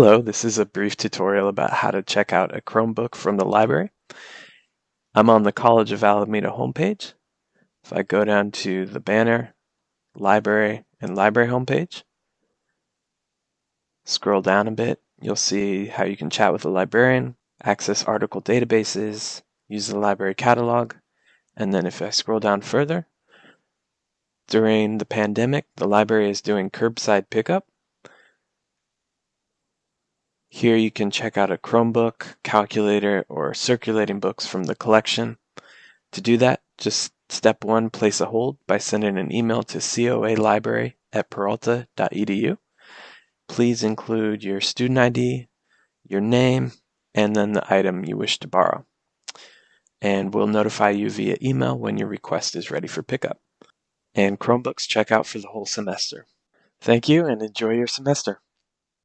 Hello, this is a brief tutorial about how to check out a Chromebook from the library. I'm on the College of Alameda homepage. If I go down to the banner, library, and library homepage, scroll down a bit, you'll see how you can chat with a librarian, access article databases, use the library catalog, and then if I scroll down further, during the pandemic, the library is doing curbside pickup here you can check out a Chromebook, calculator, or circulating books from the collection. To do that, just step one, place a hold by sending an email to coalibrary at peralta.edu. Please include your student ID, your name, and then the item you wish to borrow. And we'll notify you via email when your request is ready for pickup. And Chromebooks check out for the whole semester. Thank you and enjoy your semester.